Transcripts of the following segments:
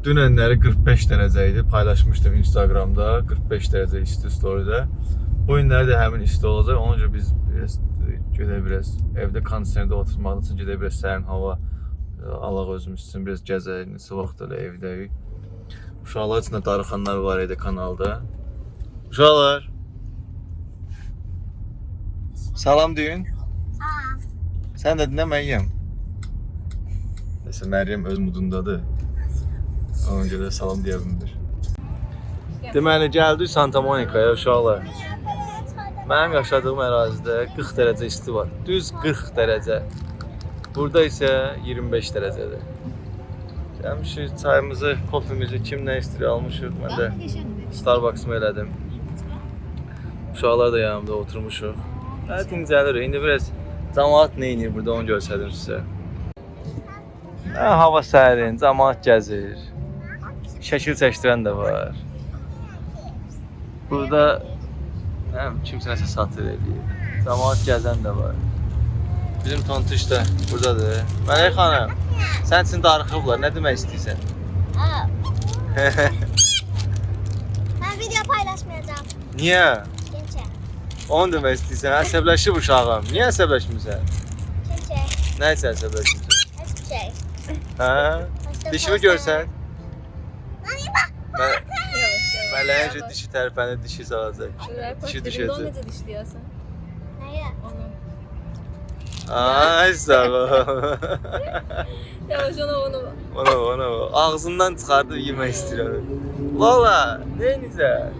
Dünənləri 45 dərəcə idi. Paylaşmışdım Instagramda 45 dərəcə isti storydə. Bu günləri də həmin isti olacaq. Ona görə biz biraz gedək biraz evdə kondisionerdə oturmaq üçün gedək biraz sərin hava e, alaq özümüz üçün biraz gəzək. Neçə vaxt elə evdəyik. Uşaqlar üçün də darıxanlar var idi kanalda. Uşaqlar. Salam deyin. Sən də dinlə Məryəm. Nəsə Məryəm öz mudundadır. Ona görə salam deyə bilmir. Deməli gəldik Santa Monicaya uşaqlar. Mənim yaşadığım ərazidə 40 dərəcə isti var. Düz 40 dərəcə. Burada isə 25 dərəcədir. Gəlmişik çayımızı, kofemizi kim nə istəyir almışıq. Mən də Starbucks-ımı elədim. Uşaqlar da yanımda oturmuşuq. Hə, dincəlirik. İndi biraz cəmaət nə edir burada onu göstərdim sizə. Hə, hava sərin, cəmaət gəzir. Şəkil çəkdirən də var. Burada həm kimsə nəsə satır eləyir. Cəmaət gəzən də var. Bizim tontuş da buradadır. Mələk xanım, sən üçün darıxıblar. Nə demək istəyirsən? Ben video paylaşmayacağım. Niyə? Kimçe. Onu demək istəyirsən. Əsəbləşib uşağım. Niyə əsəbləşmirsən? Kimçe. Nə üçün əsəbləşmirsən? Hiçbir şey. Hə? Dişimi görsən? Bak. Mən mələyincə dişi tərpənir, dişi salacaq. Dişi düşəcək. Necə dişləyəsən? Neye? Onu. Ay sağ ol. Yavaş ona onu. Ona ona ağzından çıxardıb yemək istəyirəm. Lola, nə edirsən?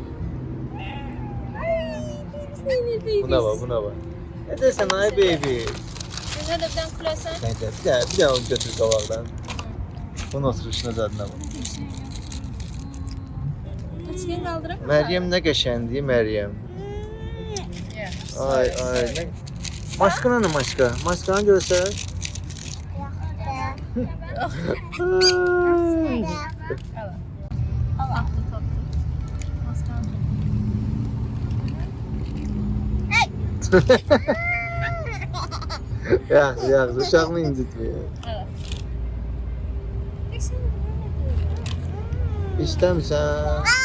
Buna bax, buna bax. Nə deyirsən ay baby? Birdən küləsən? Nə də, bir də, bir də onu götür qabaqdan. Bunun oturuşuna zadına bax. İçine kaldıramam. Meryem ne geçendi Meryem. Ay ay ne. Maskana ne maska? Maskana göster. Ay. ya ya uşağını incitmiyor. Evet. İstəmsən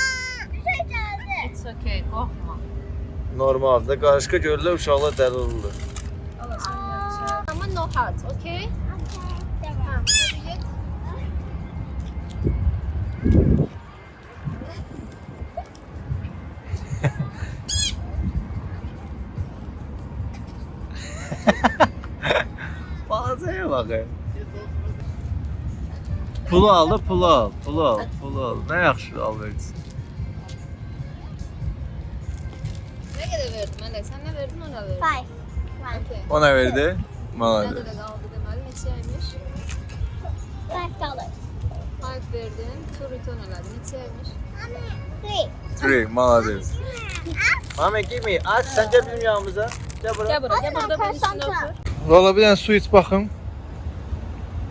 ki, qorxma. Oh Normaldır. Qarışqa görürlər, uşaqlar dəli olurlar. Amma no heart, okay? Tamam. Bazaya bakın. Pulu al da pulu al, pulu al, pulu al. Ne yakışır al. Ne kadar verdin Melek? Sen ne verdin ona verdin? Five. Okay. Ona verdi. Ne Maladır. kadar kaldı deməli? Neçəymiş? Five dollars. 5 verdin, 2 return elədin. Neçəymiş? Three. Three, maladır. Mami, give me. Aç, sən gəl bizim yanımıza. Gəl bura. Gel buraya, gel burada benim üstüne Santa. otur. Valla bir dənə su iç baxım.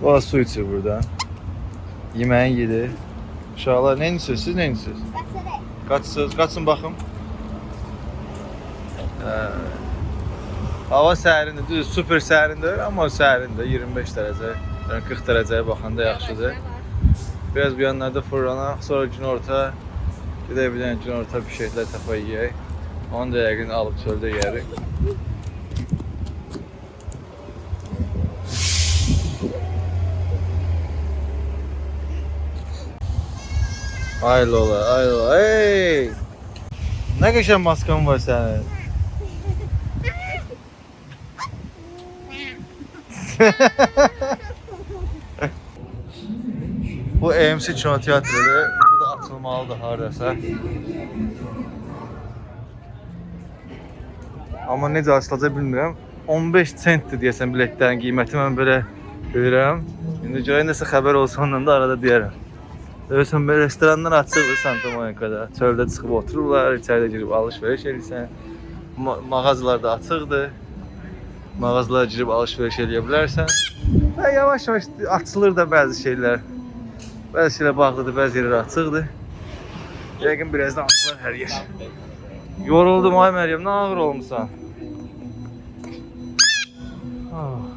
Valla su içir burada. Yeməyin yedi. Uşaqlar, nə edirsiniz? Siz nə edirsiniz? That's it. Qaçsınız, qaçın baxım. Hava sərindir, düz super sərindir, amma sərindir, 25 dərəcə. Yəni 40 dərəcəyə baxanda yaxşıdır. Biraz bu yanlarda fırlanaq, sonra günorta gedək bir dənə günorta bir şeylər tapa yeyək. Onu da yəqin alıb çöldə yeyərik. Ay Lola, ay Lola, hey! Nə qəşəng maskan var sənin. Bu AMC Kino Teatrıdır. Bu da açılmalıdır hardasa. Amma necə açılacaq bilmirəm. 15 sentdir deyəsən biletlərin qiyməti mən belə bilirəm. İndi görək nəsə xəbər olsa ondan da arada deyərəm. Görürsən belə restoranlar açıqdır Santa Monica'da. Çöldə çıxıb otururlar, içəridə girib alış-veriş edirsən. Ma mağazalar da açıqdır. Mağazalara girib alış-veriş edə bilərsən. Və yavaş-yavaş açılır da bəzi şeylər. Bəzi şeylər bağlıdır, bəzi yerlər açıqdır. Yəqin birazdan açılar hər yer. Yoruldum ay Məryəm, nə ağır olmusan? Ah.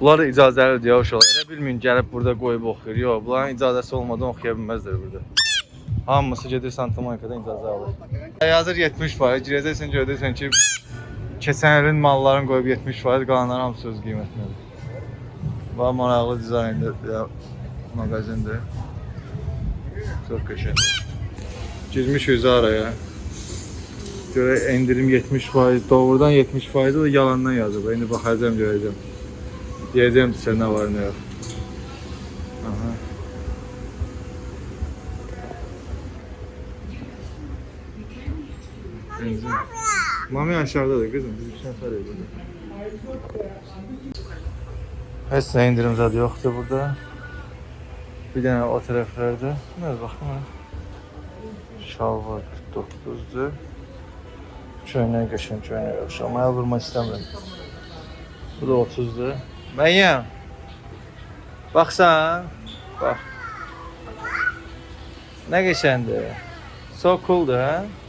Bunlar icazəlidir ya uşaqlar. Elə bilməyin gəlib burada qoyub oxuyur. Yox, bunların icazəsi olmadan oxuya bilməzlər burada. Hamısı gedir Santa Monica'dan icazə alır. Ay, Hazır 70%. Girəcəksən görəcəksən ki, keçən ilin malların qoyub 70%, qalanların hamısı öz qiymətindədir. Bax maraqlı dizayndır ya mağazindir. Çox qəşəngdir. Girmişik araya. Görə endirim 70%, doğrudan 70% da yalandan yazıb. İndi baxacağam görəcəm. Deyəcəm sizə nə var nə yox. Aha. Benzin. Mami aşağıdadır kızım. Biz bir nəfər burada. Heç nə indirim zadı yoxdur burada. Bir dənə o tərəflərdə. Nə baxım ha. Şalvar 49-dur. Köynək qəşəng köynək yaxşı. Amma əl vurmaq istəmirəm. Bu da 30-dur. Məyyəm. Baxsan. Bax. Nə qəşəngdir. So cooldur, hə?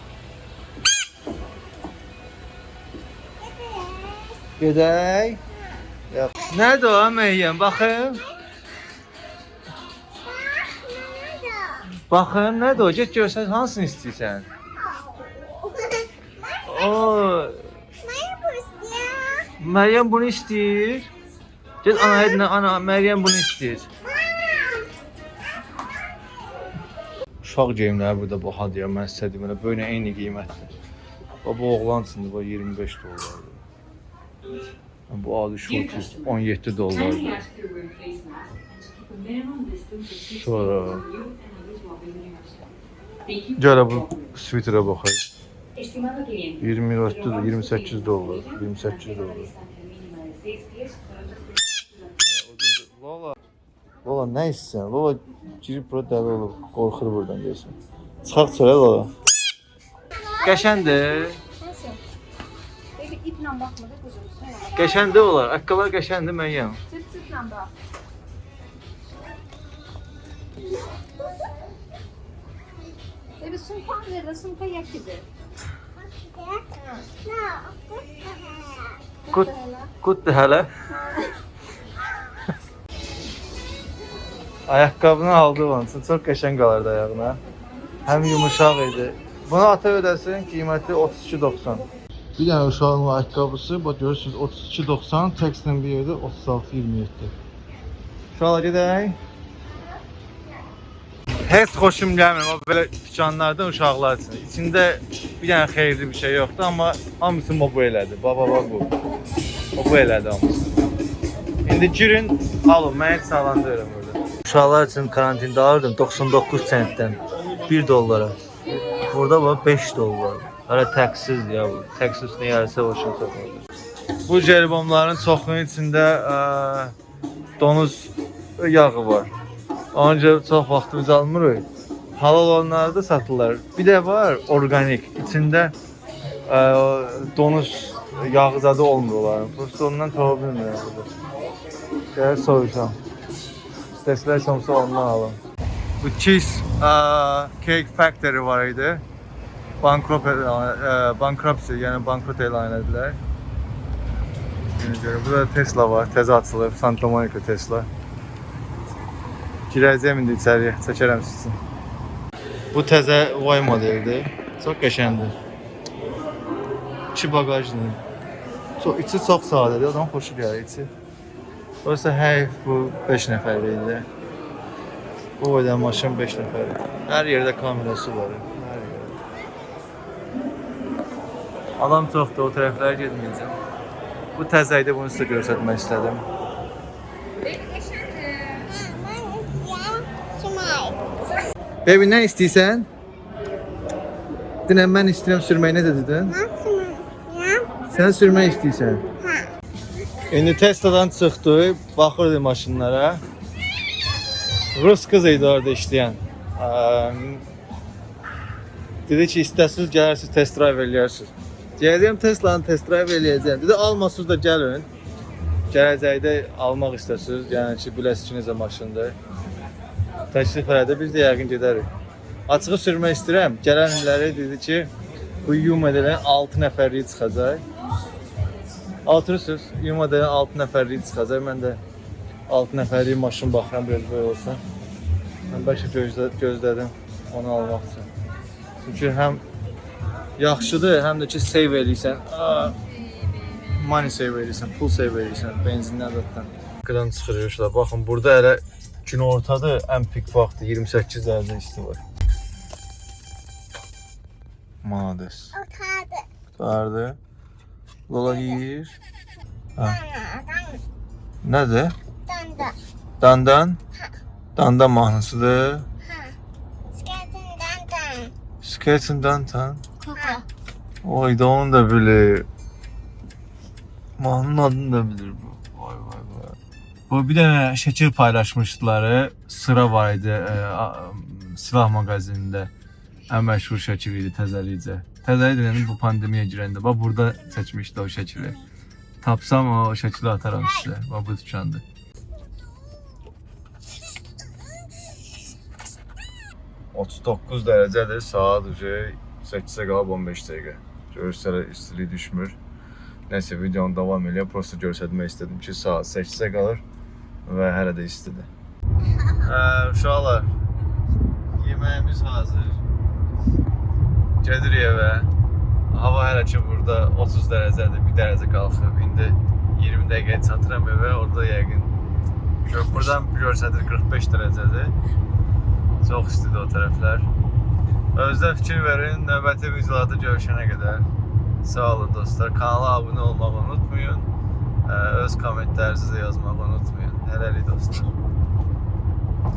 Gedək. Yox. Nədir o Məyyəm? Baxım. Baxım, nədir o? Get görsən hansını istəyirsən? Oo, Məryəm bunu istəyir. Get anaya dinlə, ana Məryəm bunu istəyir. Uşaq geyimləri burada bahadır ya, mən sizə deyim, elə böyle eyni qiymətdir. Bu oğlan üçündür, bu 25 dollardır. Bu adı şortu 17 dollardır. Sonra Gələ bu sviterə cliente. 24 28 dollar, 28 dollar. Lola. Lola nə istəyirsən? Lola girib bura dəli olub, qorxur buradan deyəsən. Çıxaq çölə Lola. Qəşəndir. Nasıl? Baby iple bakmadı Qəşəndir olar. Ayaqqabılar qəşəndir məyyəm. Çıt çıtla bak. Baby sunkan nerede? Sunka yak gibi. Gut, gutdur hələ. Ayaqqabını aldı onun üçün çox qəşəng qalardı ayağına. Həm yumuşaq idi. Bunu ata ödəsin, qiyməti 32.90. Bir dənə uşağın ayaqqabısı, bax görürsüz 32.90, tekstin bir yerdə 36.27. Uşaqlar gedək. Heç xoşum gəlmir o belə dükanlardan uşaqlar üçün. İçində bir dənə xeyirli bir şey yoxdur, amma hamısı mobu elədi. Baba baba bu. O bu elədi hamısı. İndi girin, alın, mən heç sağlandırıram burada. Uşaqlar üçün karantində alırdım 99 sentdən 1 dollara. Burada bax 5 dollar. Hələ təqsiz ya bu. Təqsiz nə yarısı başına satılır. Bu jelibonların çoxunun içində ə, donuz yağı var. Onca çox vaxtımız almırıq. Halal olanları da satırlar. Bir də var organik. İçində ə, donuz yağı zadı olmur onların. Prosta ondan tapa bilmirəm. Gəl soruşam. İstəsələr somsa ondan alın. Bu cheese ə, cake factory var idi. Bankrupt elan, ə, bankruptcy, yəni bankrot elan etdilər. Ona görə burada Tesla var, təzə açılıb, Santa Monica Tesla. Girəcəyəm indi içəriyə, çəkərəm sizin. Bu təzə Y modeldir. Çox qəşəngdir. İçi baqajlı. Çox içi çox sadədir, adam xoşu gəlir içi. Oysa həyf bu 5 nəfərlik idi. Bu boyda maşın 5 nəfərlik. Hər yerdə kamerası var. Adam çoxdur, o tərəflərə getməyəcəm. Bu təzə idi, bunu sizə göstərmək istədim. Baby nə istəyirsən? Dinən mən istəyirəm sürməyi nə dedin? Sən sürmək istəyirsən? İndi Tesla'dan çıxdı, baxırdı maşınlara. Rus qız idi orada işləyən. Dedi ki, istəsiniz gələrsiz test drive eləyərsiniz. Deyəcəm Tesla'nı test drive eləyəcəm. Dedi almasınız da gəlin. Gələcəkdə almaq istəsiniz, yəni ki, biləsiniz ki, necə maşındır. Təklif elədi, biz də yəqin gedərik. Açığı sürmək istəyirəm. Gələn illəri dedi ki, bu Yuma edilən 6 nəfərlik çıxacaq. Oturursunuz. Yumada 6 nəfərlik çıxacaq. Mən də 6 nəfərlik maşın baxıram belə böyle olsa. Mən bəlkə gözlə, gözlədim onu almaq üçün. Çünki həm yaxşıdır, həm də ki save eləyirsən. Money save eləyirsən, pul save eləyirsən, benzindən zaten. Qıdan çıxırıyorlar. Baxın, burada hələ gün ortadır, ən pik vaxtı 28 dərəcə isti var. Malades. Otadı. Vardı. Lola yeyir. Ha. Dana, Nədir? danda. Dandan. Dandan mahnısıdır. Ha. Skating dandan. Skating dandan. Ha. Oy da onu da bilir. Mahnının adını da bilir bu. Vay vay vay. Bu bir dənə şəkil paylaşmışdılar. Sıra var idi e, a- silah mağazinində. Ən məşhur şəkil idi təzəlikcə. Təzəlik deyəndə bu pandemiya girəndə. Bax burada çəkmişdi o şəkili. Tapsam o şəkili ataram sizə. Bax bu dükandır. ...39 dərəcədir, saat ucu 8-ə qalıb 15 dəqiqə. Görürsələr istilik düşmür. Nəsə videonu davam edə, prosta göstərmək istədim ki, saat 8-ə qalır və hələ də istidir. Hə, uşaqlar, yeməyimiz hazır. Gedirik evə. Hava hələ ki burada 30 dərəcədir, 1 dərəcə qalxıb. İndi 20 dəqiqəyə çatıram evə, orada yəqin gör- buradan görsədir 45 dərəcədir. Çox istidir o tərəflər. Özdə fikir verin, növbəti videolarda görüşənə qədər. Sağ olun dostlar. Kanala abunə olmağı unutmayın. Ə, Öz kommentlərinizi də yazmağı unutmayın. Hələlik dostlar.